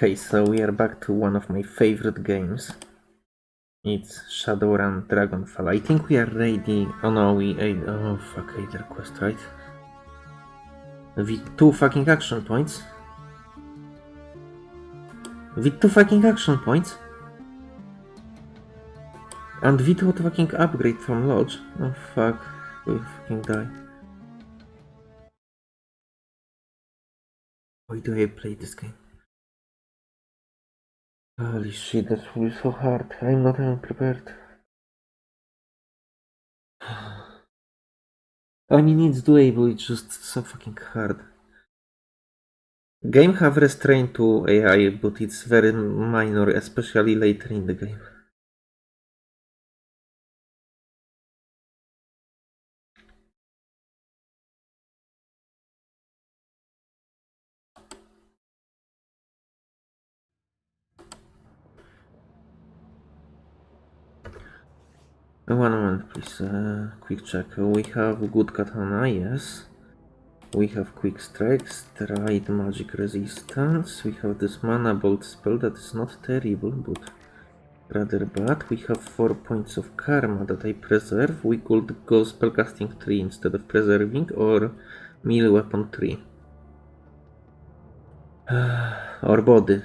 Okay, so we are back to one of my favorite games. It's Shadowrun Dragonfall. I think we are ready. Oh no, we. Oh fuck, Eiger quest, right? With two fucking action points. With two fucking action points. And without fucking upgrade from Lodge. Oh fuck, we'll fucking die. Why do I play this game? Holy shit, that will be so hard. I'm not even prepared. I mean, it's doable, it's just so fucking hard. Game have restraint to AI, but it's very minor, especially later in the game. One moment, please. Uh, quick check. We have good katana, yes. We have quick strikes, stride, magic resistance. We have this mana bolt spell that is not terrible, but rather bad. We have 4 points of karma that I preserve. We could go spellcasting 3 instead of preserving, or melee weapon 3. or body.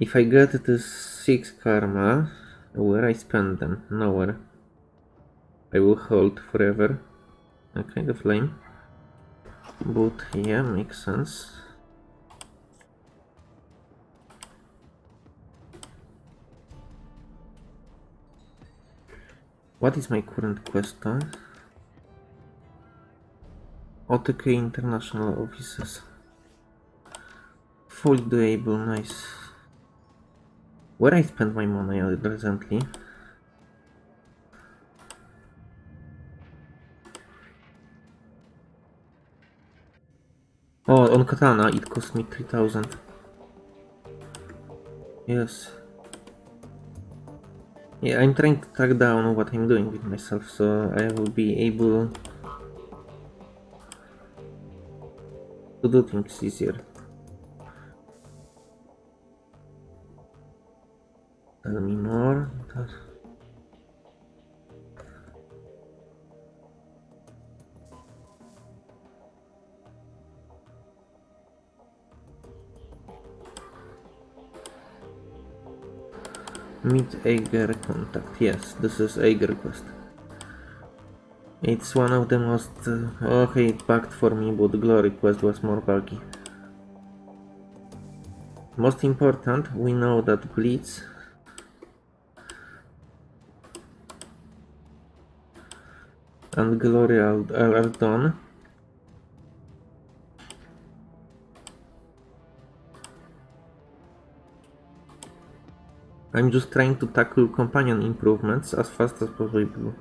If I get this 6 karma, where I spend them? Nowhere. I will hold forever. Okay, the flame. But yeah, makes sense. What is my current quest time? OTK International Offices. Fully doable, nice. Where I spent my money recently? Oh, on katana it cost me 3000. Yes. Yeah, I'm trying to track down what I'm doing with myself, so I will be able to do things easier. Tell me more. Meet Eiger contact. Yes, this is Eiger quest. It's one of the most... Uh, okay, it bugged for me, but Glory quest was more buggy. Most important, we know that Blitz and Glory are. I'm just trying to tackle companion improvements as fast as possible.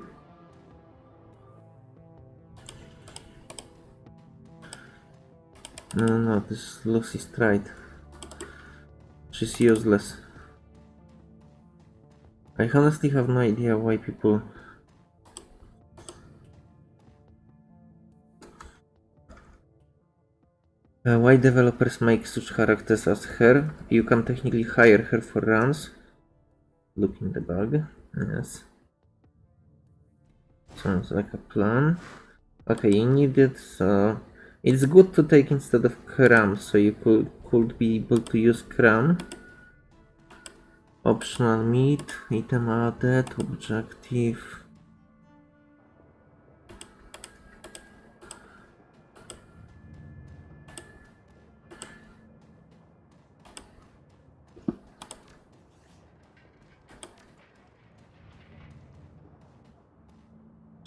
No, no, this is Lucy Stride. She's useless. I honestly have no idea why people Uh, why developers make such characters as her? You can technically hire her for runs. Look in the bug. Yes. Sounds like a plan. Okay, you need it, so... It's good to take instead of Cram, so you could, could be able to use Cram. Optional meat, item added, objective...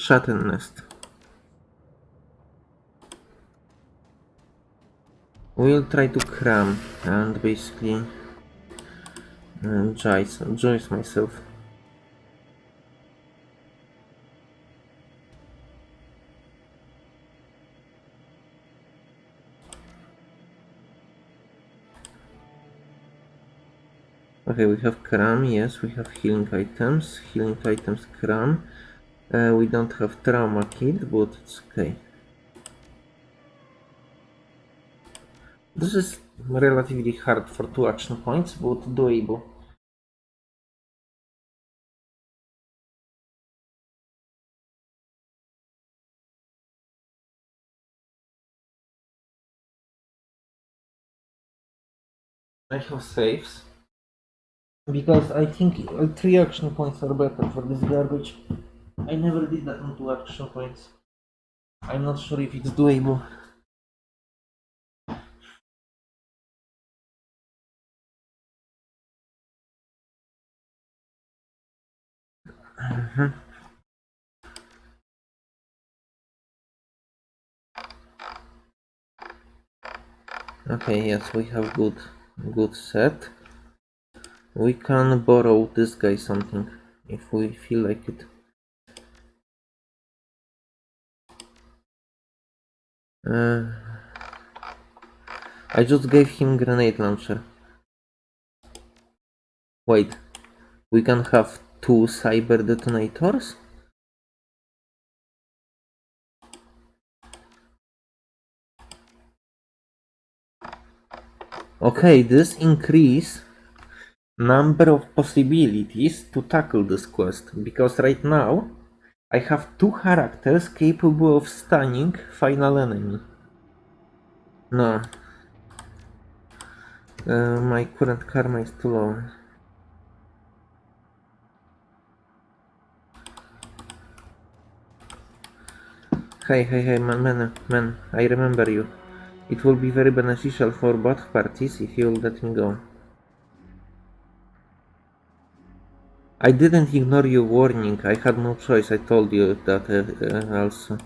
Shatten Nest. We'll try to cram and basically uh, joyce, joyce myself. Okay, we have cram, yes, we have healing items, healing items Cram. Uh, we don't have trauma kit, but it's okay. This is relatively hard for two action points, but doable. I have saves. Because I think uh, three action points are better for this garbage. I never did that on two action points. I'm not sure if it's doable. Mhm. Okay, yes, we have good good set. We can borrow this guy something if we feel like it. Uh, I just gave him grenade launcher. Wait, we can have two cyber detonators? Okay, this increase number of possibilities to tackle this quest because right now I have two characters capable of stunning final enemy. No. Uh, my current karma is too low. Hey, hey, hey, man, man, man, I remember you. It will be very beneficial for both parties if you'll let me go. I didn't ignore your warning, I had no choice, I told you that uh, uh, also.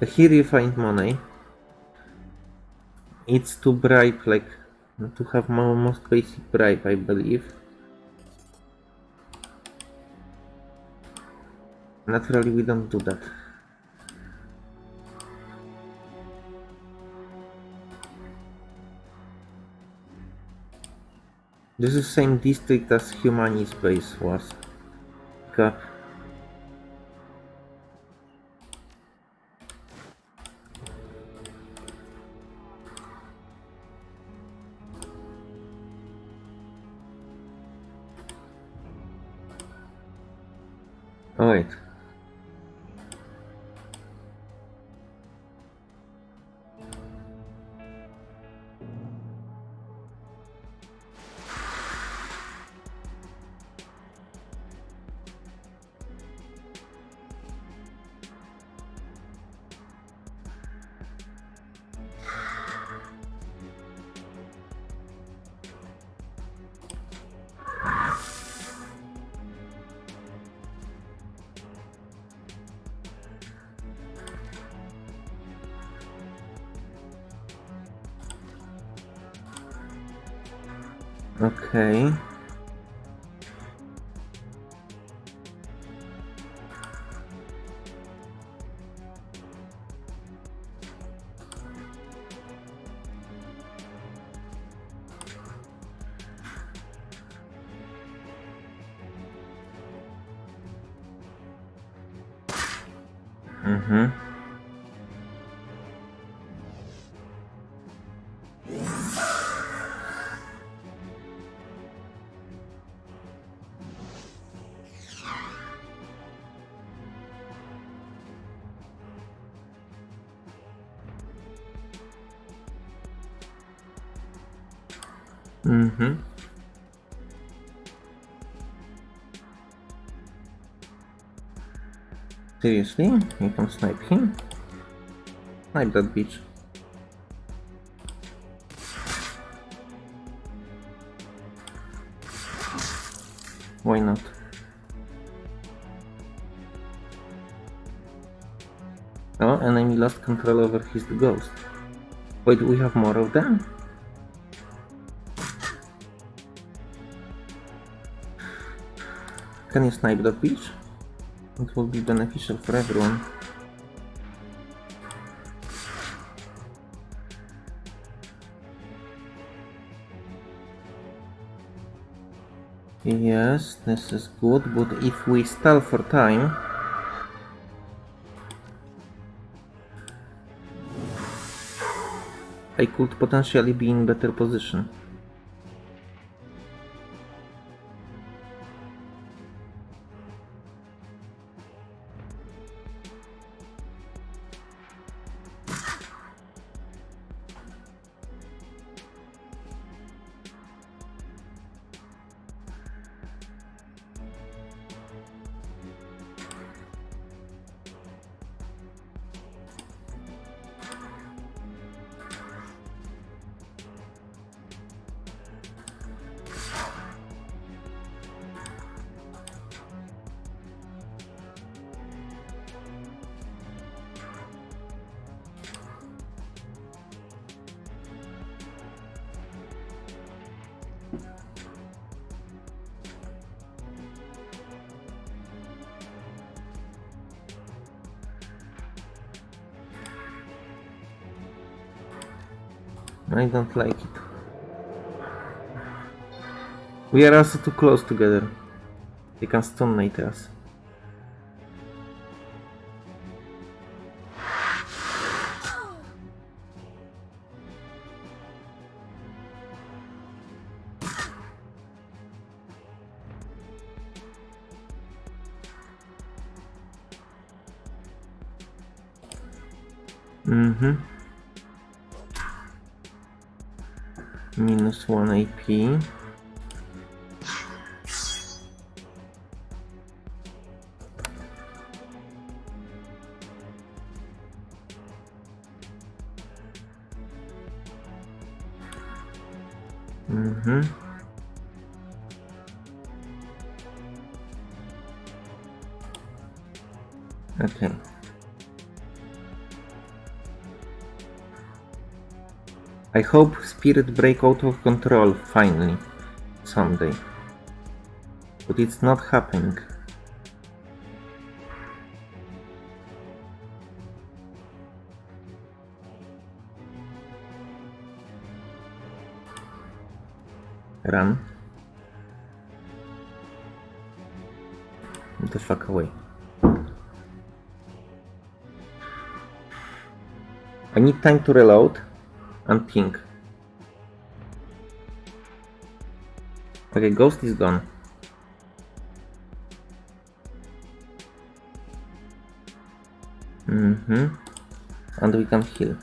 Here you find money. It's to bribe, like, to have mo- most basic bribe, I believe. Naturally, we don't do that. This is the same district as Humanis base was. Mhm. Seriously? You can snipe him? Snipe that bitch. Why not? Oh, enemy lost control over his ghost. Wait, we have more of them? Can you snipe that bitch? It will be beneficial for everyone. Yes, this is good, but if we stall for time... I could potentially be in better position. Don't like it. We are also too close together. They can stun us. Hope Spirit break out of control finally, someday. But it's not happening. Run. The fuck away. I need time to reload and pink. Okay, ghost is gone. Mm-hmm. And we can heal.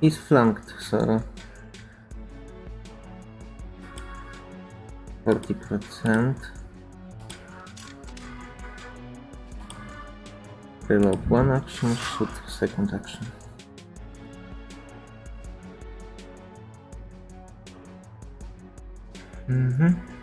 He's flanked, so... 40%. Reload one action, shoot second action. Mm-hmm.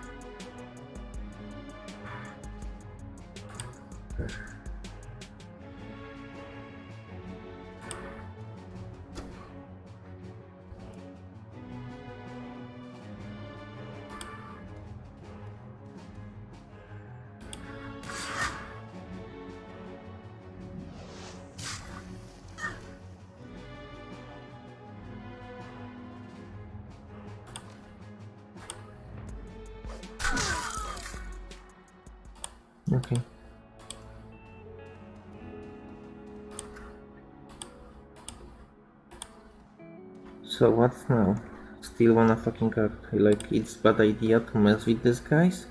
So what's now? Still wanna fucking act like it's bad idea to mess with these guys?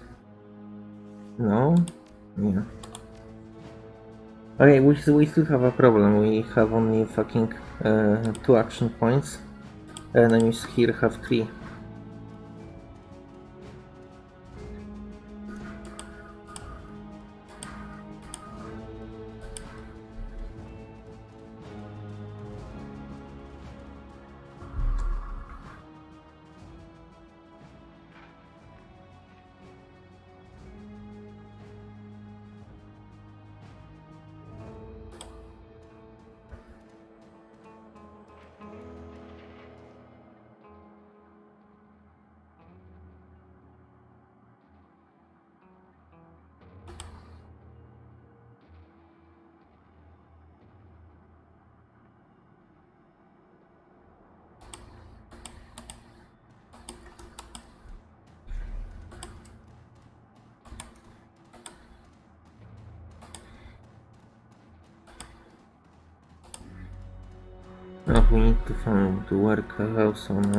No? Yeah. Okay, we, we still have a problem. We have only fucking uh, two action points. Enemies here have three. We need to find to work a house on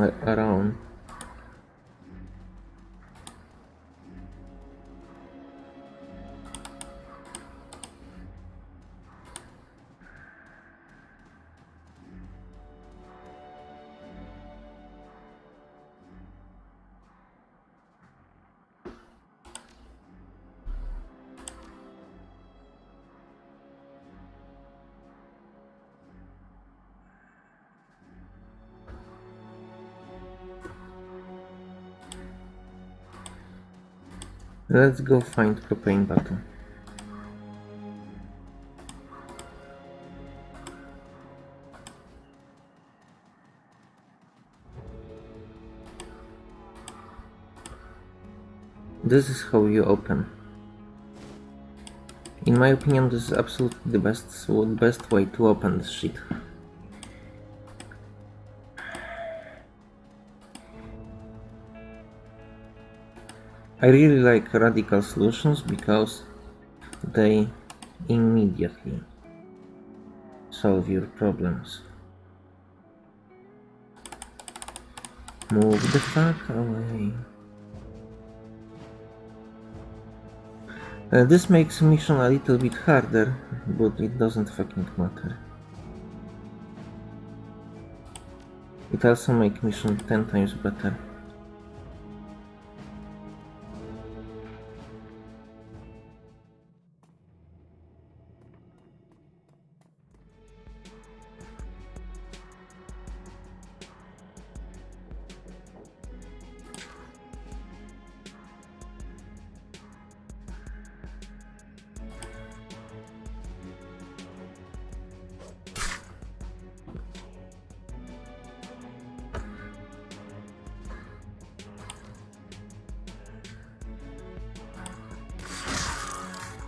Let's go find propane bottle. This is how you open. In my opinion, this is absolutely the best, best way to open this shit. I really like radical solutions because they immediately solve your problems. Move the fuck away. Uh, this makes mission a little bit harder, but it doesn't fucking matter. It also makes mission 10 times better.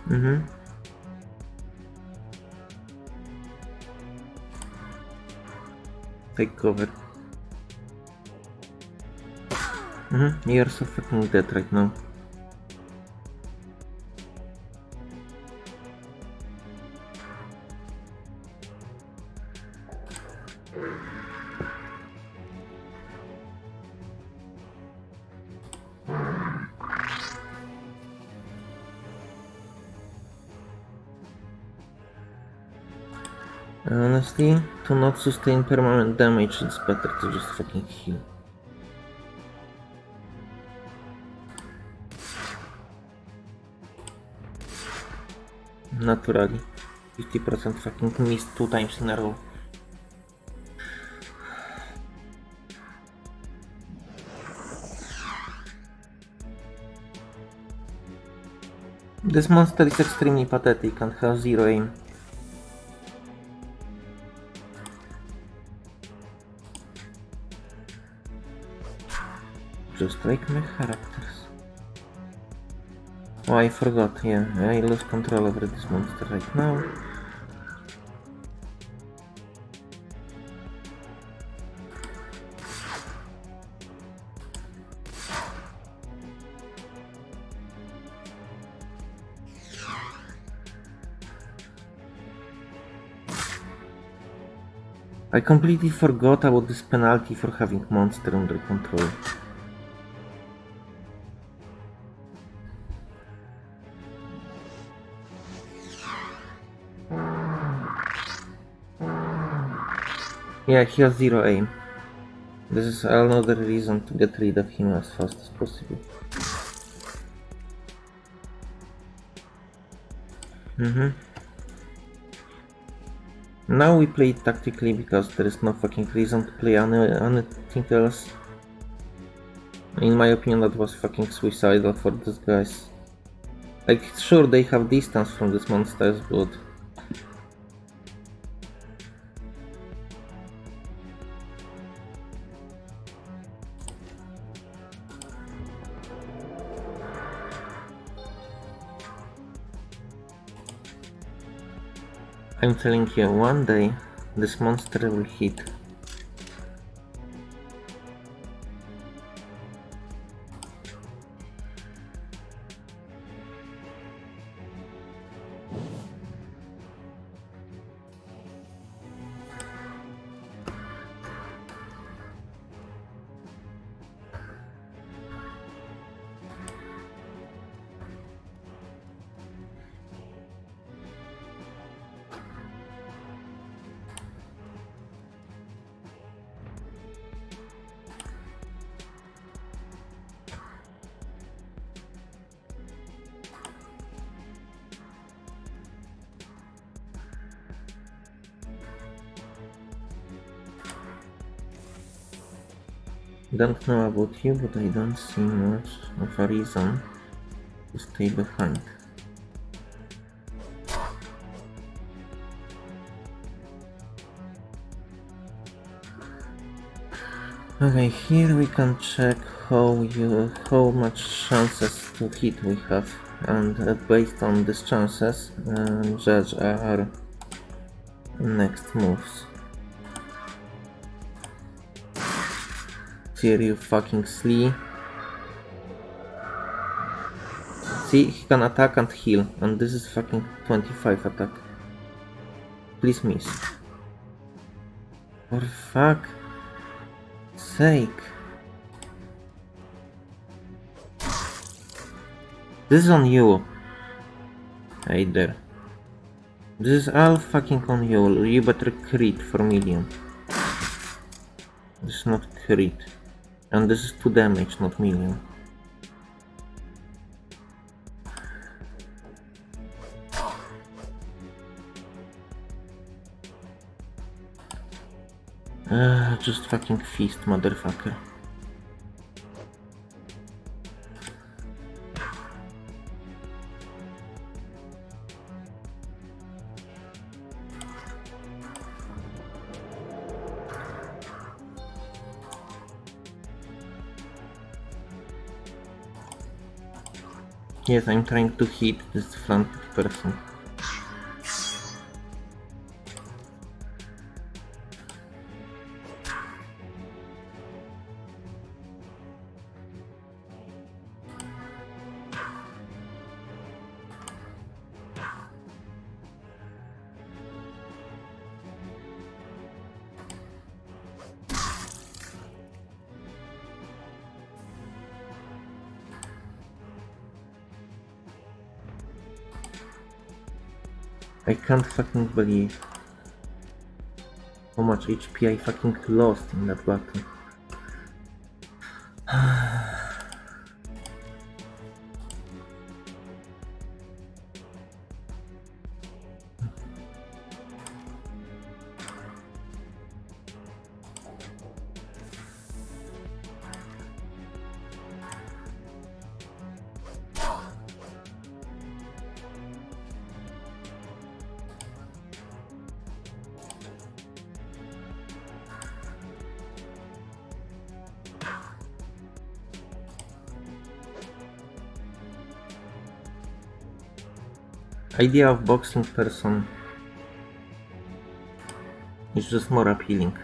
Mm-hmm. Take cover. Mm-hmm. You're so fucking dead right now. Not sustain permanent damage, it's better to just fucking heal. Naturally. 50% fucking missed two times in a row. This monster is extremely pathetic and has zero aim. Just like my characters. Oh, I forgot, yeah, I lose control over this monster right now. I completely forgot about this penalty for having monster under control. Yeah, he has zero aim. This is another reason to get rid of him as fast as possible. Mm. Now we play tactically because there is no fucking reason to play any, anything else. In my opinion that was fucking suicidal for these guys. Like, sure they have distance from these monsters, but I'm telling you, one day this monster will hit. Don't know about you, but I don't see much of a reason to stay behind. Okay, here we can check how you how much chances to hit we have, and uh, based on these chances, uh, judge our next moves. Here you fucking slee. See, he can attack and heal, and this is fucking 25 attack. Please miss. For fuck sake. This is on you. Hey there. This is all fucking on you. You better crit for million. This is not crit. And this is 2 damage, not million. Uh, just fucking feast, motherfucker. Yes, I'm trying to hit this front person. Can't fucking believe how much HP I fucking lost in that battle. Idea of boxing person is just more appealing.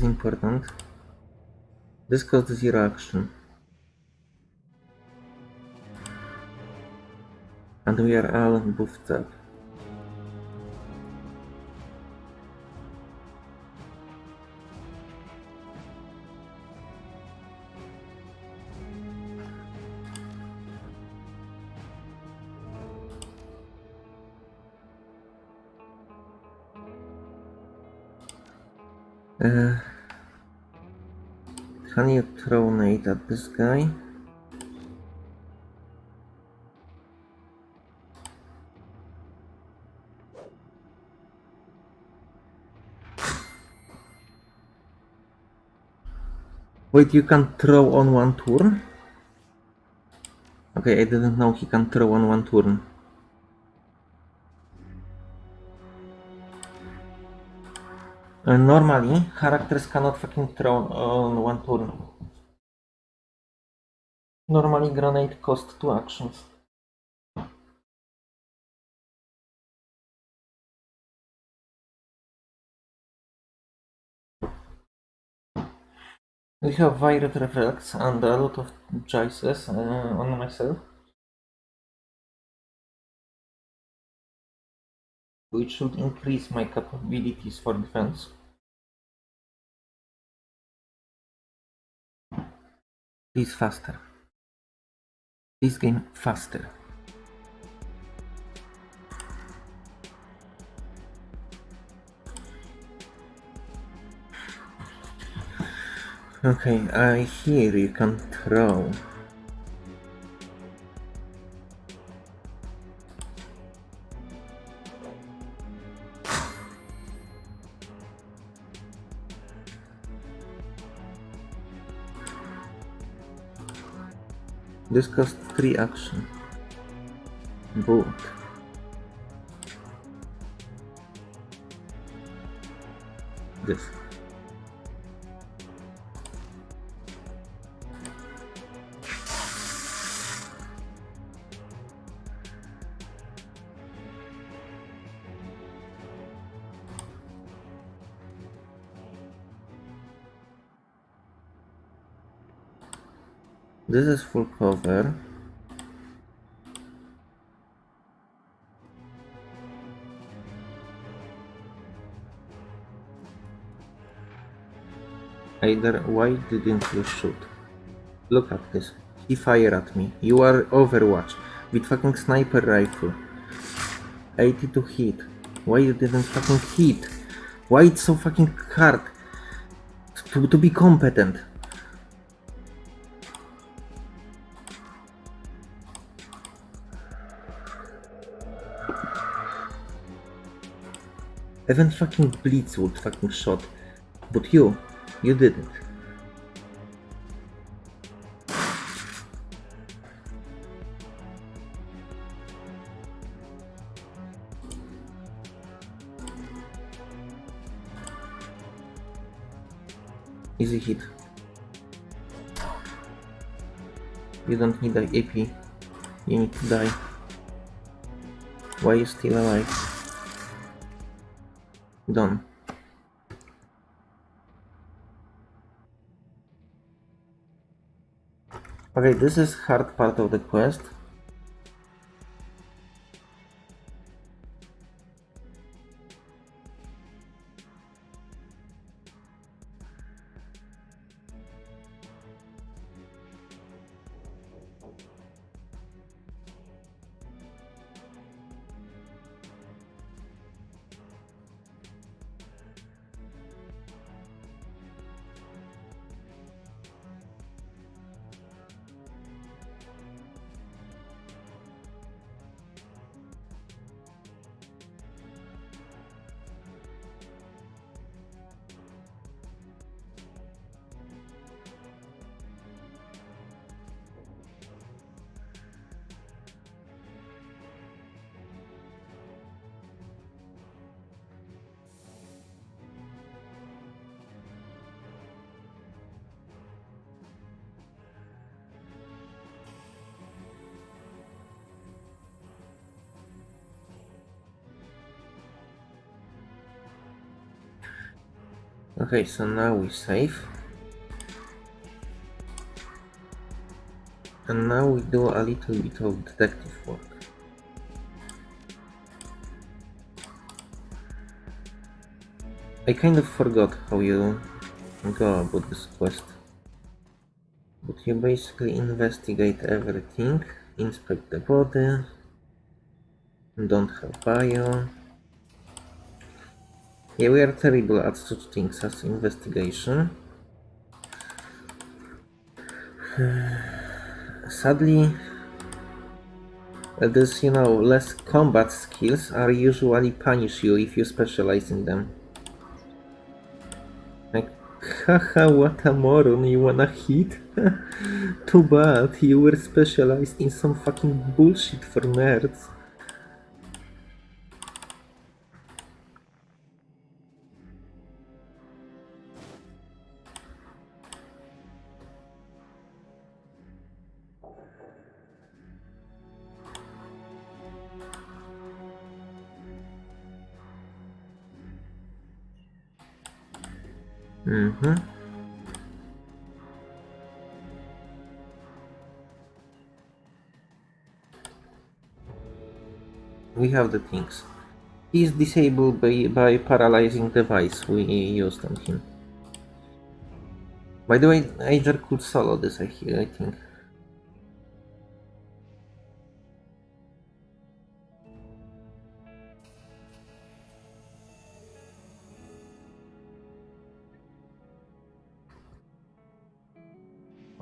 Is important. This caused zero action. And we are all buffed up. Uh, can you throw nade at this guy? Wait, you can throw on one turn? Okay, I didn't know he can throw on one turn. Uh, normally, characters cannot fucking throw on one turn. Normally, grenade cost two actions. We have Violet Reflex and a lot of choices uh, on myself. Which should increase my capabilities for defense. Please faster. This game faster. Okay, I hear you can throw. This costs 3 action. Boot. This is full cover. Eiger why didn't you shoot? Look at this. He fired at me. You are Overwatch with fucking sniper rifle. 82 hit. Why you didn't fucking hit? Why it's so fucking hard to, to be competent? Even fucking Blitz would fucking shot. But you, you didn't. Easy hit. You don't need the AP. You need to die. Why are you still alive? Done. Okay, this is hard part of the quest. Okay, so now we save. And now we do a little bit of detective work. I kind of forgot how you go about this quest. But you basically investigate everything, inspect the body, don't have bio. Yeah, we are terrible at such things as investigation. Sadly, this, you know, less combat skills are usually punish you if you specialize in them. Like, haha, what a moron, you wanna hit? Too bad, you were specialized in some fucking bullshit for nerds. We have the things. He's disabled by, by paralyzing device we used on him. By the way, Aether could solo this, I, I think.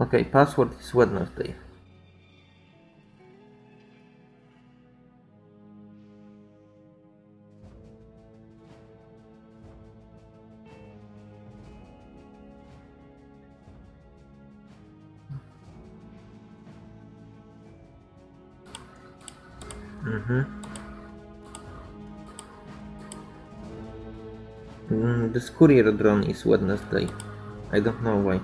Okay, password is Wednesday. Mm-hmm. Mm, this courier drone is Wednesday. I don't know why.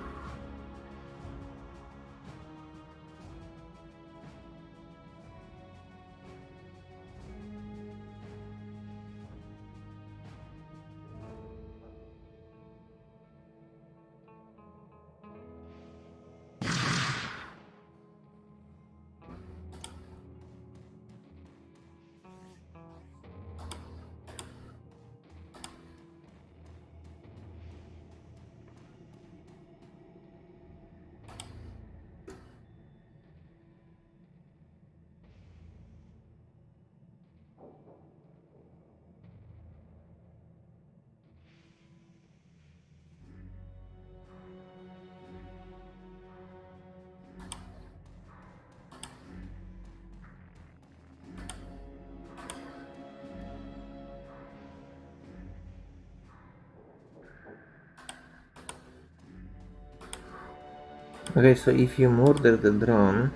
Okay, so if you murder the drone,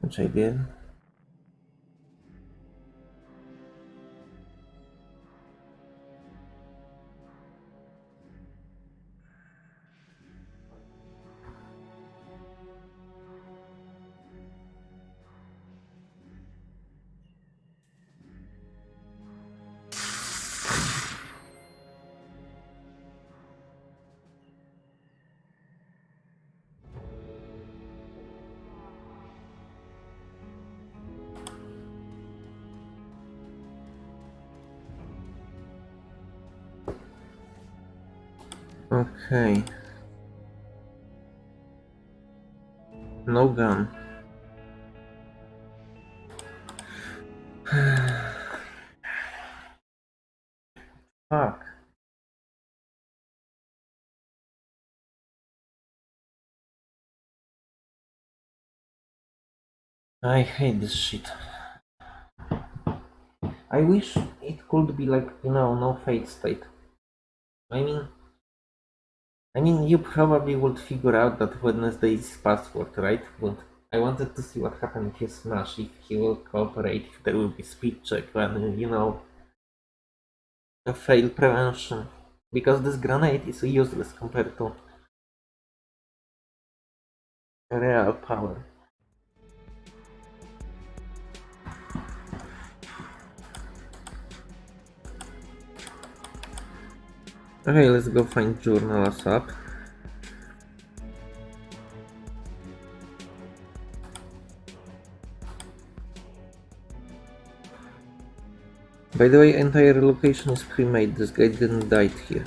which I did, Okay. No gun. Fuck. I hate this shit. I wish it could be like, you know, no fate state. I mean, I mean, you probably would figure out that Wednesday is password, right? But I wanted to see what happened if you smash, if he will cooperate, if there will be speech check, and, you know, a fail prevention. Because this grenade is useless compared to real power. Okay, let's go find journal ASAP. By the way, entire location is pre-made, this guy didn't die here.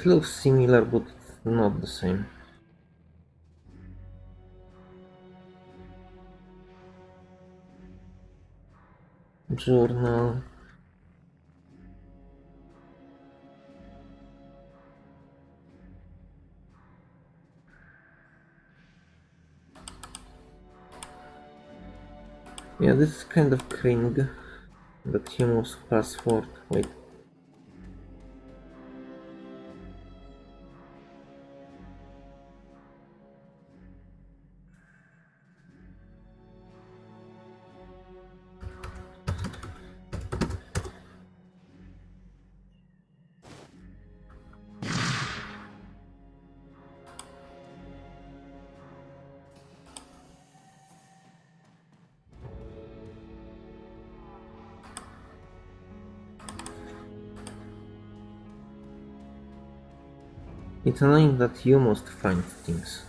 It looks similar, but not the same. Journal. Yeah, this is kind of cringe. The Timo's password. Wait. It's annoying that you must find things.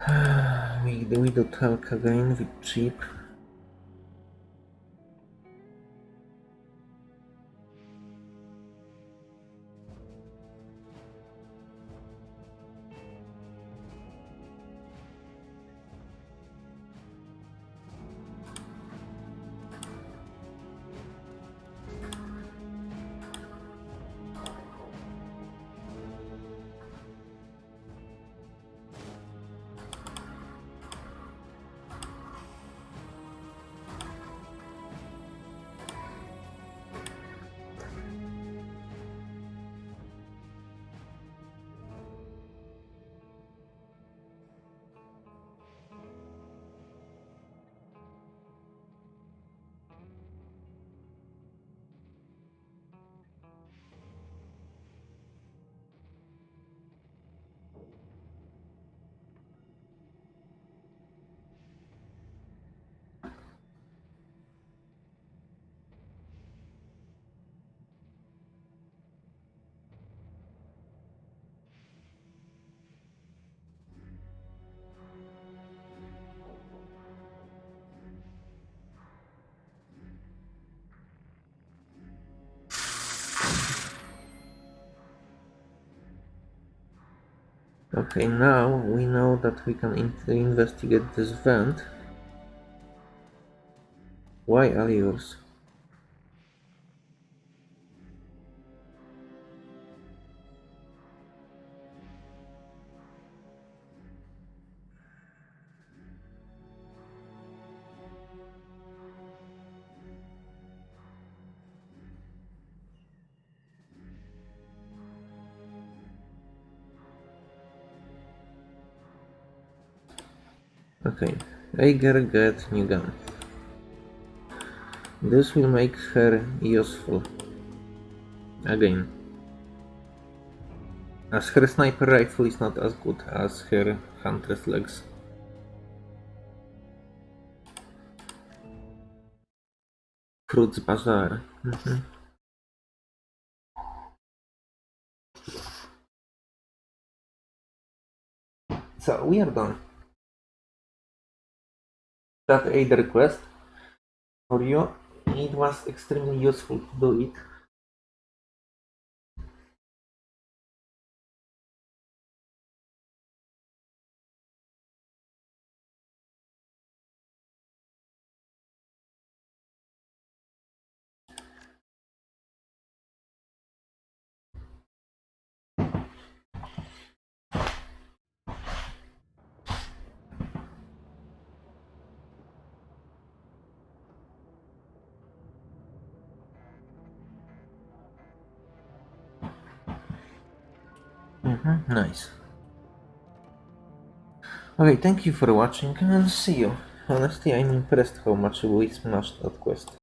we, we do talk again with cheap. Okay, now we know that we can in investigate this vent. Why allures? Okay, Eiger get new gun. This will make her useful. Again. As her sniper rifle is not as good as her hunter's legs. Fruits Bazaar. Mhm. So we are done. That aid request for you. It was extremely useful to do it. Okay, thank you for watching and see you. Honestly, I'm impressed how much we smashed that quest.